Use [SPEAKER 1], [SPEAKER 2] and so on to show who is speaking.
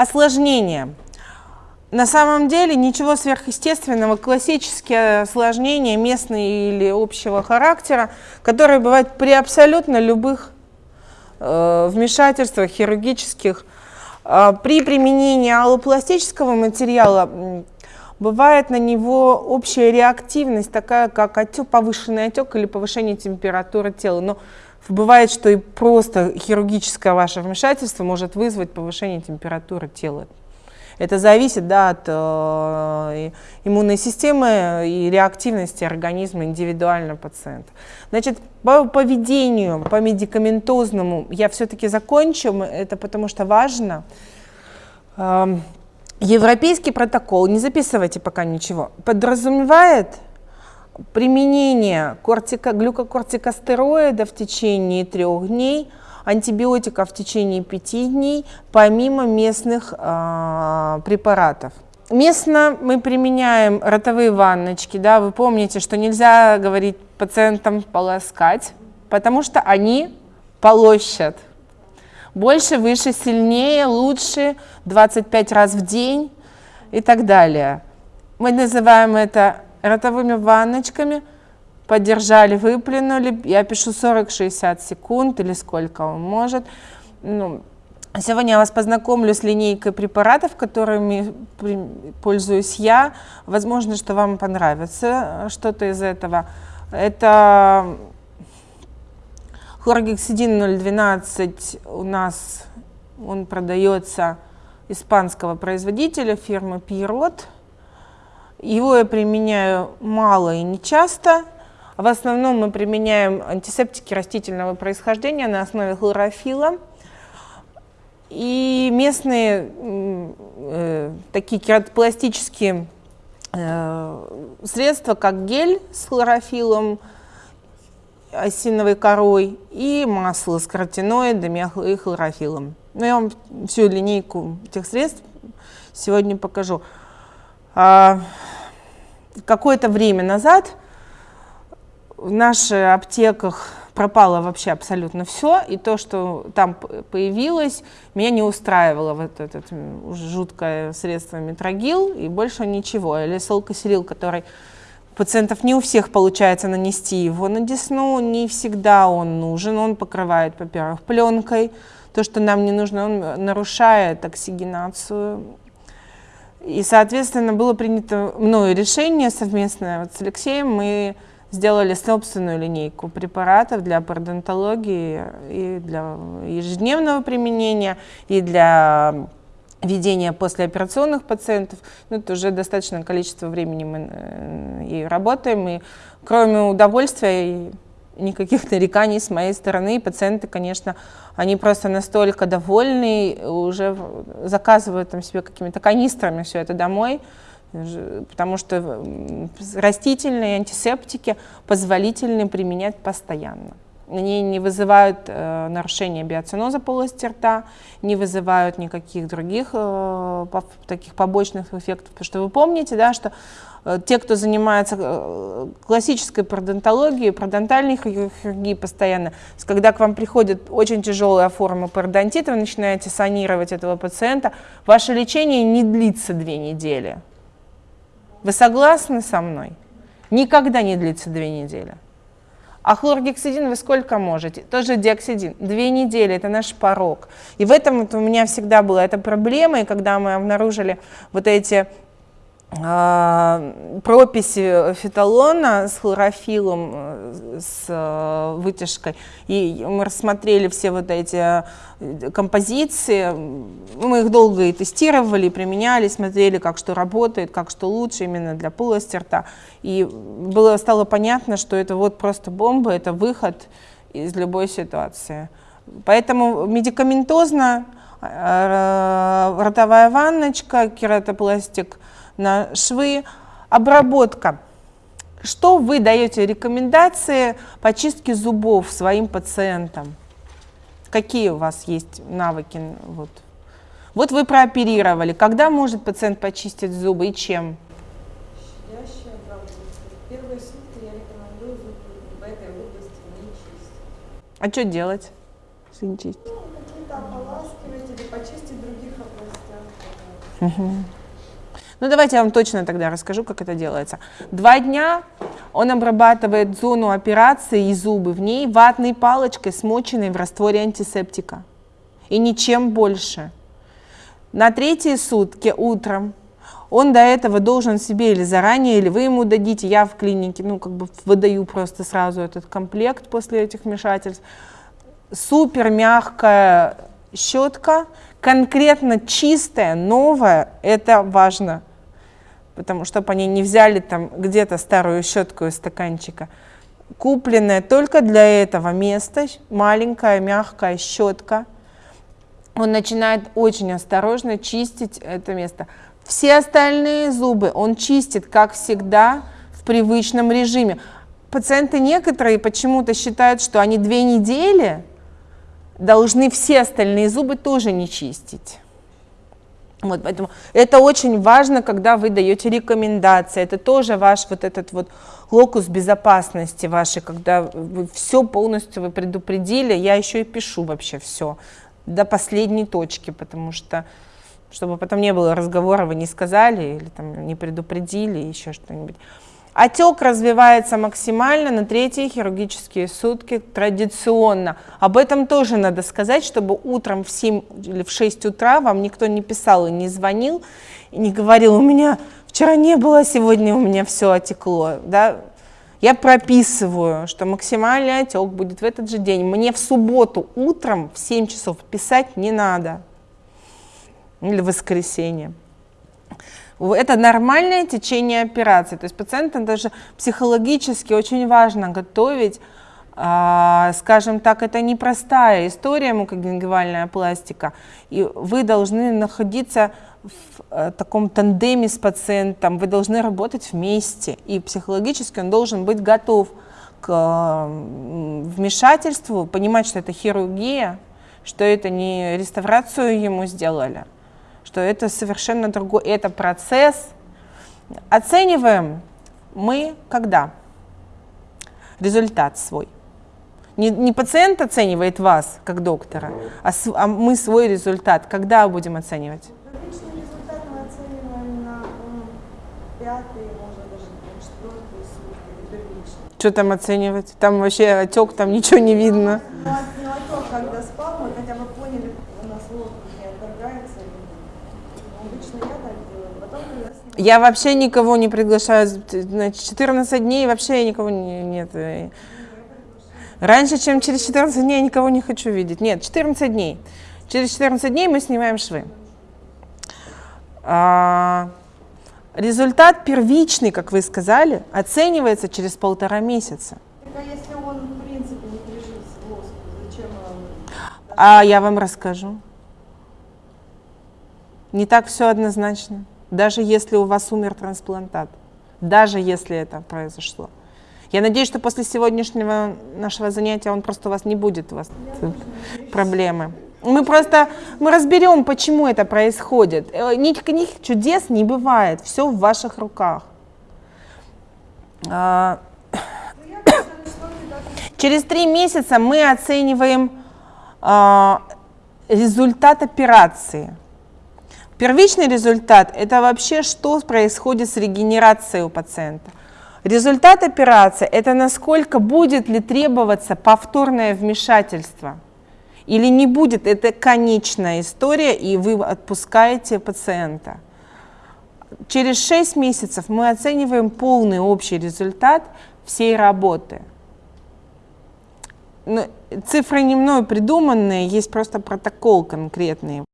[SPEAKER 1] Осложнения. На самом деле ничего сверхъестественного, классические осложнения местные или общего характера, которые бывают при абсолютно любых э, вмешательствах хирургических. Э, при применении аллопластического материала бывает на него общая реактивность, такая как отек, повышенный отек или повышение температуры тела. Но бывает, что и просто хирургическое ваше вмешательство может вызвать повышение температуры тела. Это зависит да, от э, иммунной системы и реактивности организма индивидуально пациента. Значит, по поведению, по медикаментозному я все-таки закончу, это потому что важно. Э, европейский протокол, не записывайте пока ничего, подразумевает применение кортико, глюкокортикостероида в течение трех дней – антибиотиков в течение пяти дней, помимо местных э, препаратов. Местно мы применяем ротовые ванночки, да, вы помните, что нельзя говорить пациентам полоскать, потому что они полощат. Больше, выше, сильнее, лучше, 25 раз в день и так далее. Мы называем это ротовыми ванночками – подержали, выплюнули. Я пишу 40-60 секунд или сколько он может. Ну, Сегодня я вас познакомлю с линейкой препаратов, которыми пользуюсь я. Возможно, что вам понравится что-то из этого. Это хлоргексидин 012 у нас, он продается испанского производителя фирмы Пирот. Его я применяю мало и не часто. В основном мы применяем антисептики растительного происхождения на основе хлорофила. И местные э, такие кератопластические э, средства, как гель с хлорофилом, осиновой корой и масло с каротиноидами и хлорофилом. Ну, я вам всю линейку этих средств сегодня покажу. А, Какое-то время назад в наших аптеках пропало вообще абсолютно все, и то, что там появилось, меня не устраивало вот это жуткое средство метрогил, и больше ничего. Или солкосерил, который пациентов не у всех получается нанести его на десну, не всегда он нужен, он покрывает, во-первых, пленкой, то, что нам не нужно, он нарушает оксигенацию. И, соответственно, было принято мною решение совместное вот с Алексеем, мы сделали собственную линейку препаратов для пародонтологии и для ежедневного применения, и для ведения послеоперационных пациентов. Ну, это уже достаточное количество времени мы э, и работаем, и кроме удовольствия никаких нареканий с моей стороны. Пациенты, конечно, они просто настолько довольны, уже заказывают там себе какими-то канистрами все это домой, потому что растительные антисептики позволительны применять постоянно. Они не вызывают э, нарушения биоциноза полости рта, не вызывают никаких других э, таких побочных эффектов. Потому что вы помните, да, что э, те, кто занимается э, классической пародонтологией, пародонтальной хирургией постоянно, когда к вам приходит очень тяжелая форма пародонтита, вы начинаете санировать этого пациента, ваше лечение не длится две недели вы согласны со мной? Никогда не длится две недели. А хлоргексидин вы сколько можете? Тоже диоксидин. Две недели – это наш порог. И в этом вот у меня всегда была эта проблема, и когда мы обнаружили вот эти прописи фиталона с хлорофилом, э, с э, вытяжкой, и мы рассмотрели все вот эти э, композиции, мы их долго и тестировали, применяли, смотрели, как что работает, как что лучше именно для полости рта, и было, стало понятно, что это вот просто бомба, это выход из любой ситуации. Поэтому медикаментозно ротовая ванночка, кератопластик – на швы. Обработка. Что вы даете рекомендации по чистке зубов своим пациентам? Какие у вас есть навыки? Вот, вот вы прооперировали. Когда может пациент почистить зубы и чем?
[SPEAKER 2] Щадящая обработка. Первые сутки я рекомендую зубы в этой области не чистить.
[SPEAKER 1] А что делать, если не чистить?
[SPEAKER 2] Ну, какие-то ополаскивать или почистить в других областях.
[SPEAKER 1] Ну, давайте я вам точно тогда расскажу, как это делается. Два дня он обрабатывает зону операции и зубы в ней ватной палочкой, смоченной в растворе антисептика. И ничем больше. На третьи сутки утром он до этого должен себе или заранее, или вы ему дадите, я в клинике, ну, как бы выдаю просто сразу этот комплект после этих вмешательств. Супер мягкая щетка, конкретно чистая, новая, это важно потому чтобы они не взяли там где-то старую щетку из стаканчика. Купленная только для этого места, маленькая мягкая щетка. Он начинает очень осторожно чистить это место. Все остальные зубы он чистит, как всегда, в привычном режиме. Пациенты некоторые почему-то считают, что они две недели должны все остальные зубы тоже не чистить. Вот, поэтому это очень важно, когда вы даете рекомендации. Это тоже ваш вот этот вот локус безопасности вашей, когда вы все полностью вы предупредили. Я еще и пишу вообще все до последней точки, потому что чтобы потом не было разговора, вы не сказали или там не предупредили, еще что-нибудь. Отек развивается максимально на третьи хирургические сутки традиционно. Об этом тоже надо сказать, чтобы утром в 7 или в 6 утра вам никто не писал и не звонил, и не говорил, у меня вчера не было, сегодня у меня все отекло. Да? Я прописываю, что максимальный отек будет в этот же день. Мне в субботу утром в 7 часов писать не надо. Или в воскресенье. Это нормальное течение операции. То есть пациента даже психологически очень важно готовить, а, скажем так, это непростая история мукогенгивальная пластика. И вы должны находиться в э, таком тандеме с пациентом, вы должны работать вместе. И психологически он должен быть готов к вмешательству, понимать, что это хирургия, что это не реставрацию ему сделали что это совершенно другой, это процесс. Оцениваем мы когда? Результат свой. Не, не пациент оценивает вас, как доктора, а, с, а мы свой результат. Когда будем оценивать?
[SPEAKER 2] Первичный результат мы оцениваем на пятый, может даже четвертый сутки, первичный.
[SPEAKER 1] Что там оценивать? Там вообще отек, там ничего не видно.
[SPEAKER 2] Ну, отек, когда спал, мы хотя бы поняли, у нас воздух не отторгается,
[SPEAKER 1] я вообще никого не приглашаю. Значит, 14 дней вообще никого не, нет. Раньше, чем через 14 дней, я никого не хочу видеть. Нет, 14 дней. Через 14 дней мы снимаем швы. А, результат первичный, как вы сказали, оценивается через полтора месяца.
[SPEAKER 2] а если он, в принципе, не прижился воск, зачем он...
[SPEAKER 1] А я вам расскажу. Не так все однозначно, даже если у вас умер трансплантат, даже если это произошло. Я надеюсь, что после сегодняшнего нашего занятия он просто у вас не будет, у вас проблемы. Мы просто мы разберем, почему это происходит. Э, никаких чудес не бывает, все в ваших руках. А, через три месяца мы оцениваем а, результат операции. Первичный результат – это вообще что происходит с регенерацией у пациента. Результат операции – это насколько будет ли требоваться повторное вмешательство или не будет. Это конечная история, и вы отпускаете пациента. Через 6 месяцев мы оцениваем полный общий результат всей работы. Но цифры не мной придуманные, есть просто протокол конкретный.